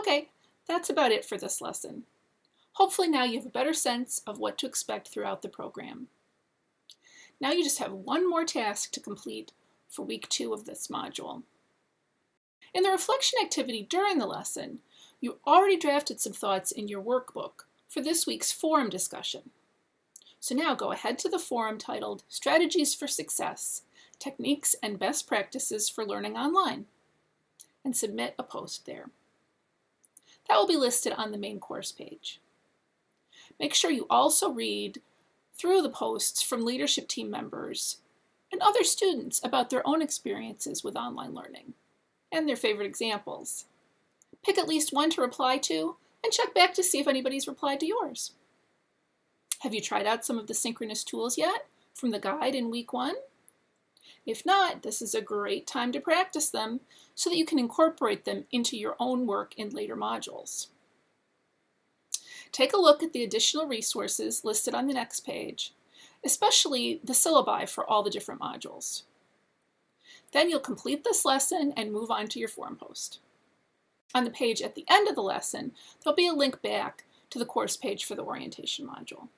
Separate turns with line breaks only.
Okay, that's about it for this lesson. Hopefully now you have a better sense of what to expect throughout the program. Now you just have one more task to complete for week two of this module. In the reflection activity during the lesson, you already drafted some thoughts in your workbook for this week's forum discussion. So now go ahead to the forum titled Strategies for Success, Techniques and Best Practices for Learning Online, and submit a post there. That will be listed on the main course page. Make sure you also read through the posts from leadership team members and other students about their own experiences with online learning and their favorite examples. Pick at least one to reply to and check back to see if anybody's replied to yours. Have you tried out some of the synchronous tools yet from the guide in week one? If not, this is a great time to practice them so that you can incorporate them into your own work in later modules. Take a look at the additional resources listed on the next page, especially the syllabi for all the different modules. Then you'll complete this lesson and move on to your forum post. On the page at the end of the lesson, there'll be a link back to the course page for the orientation module.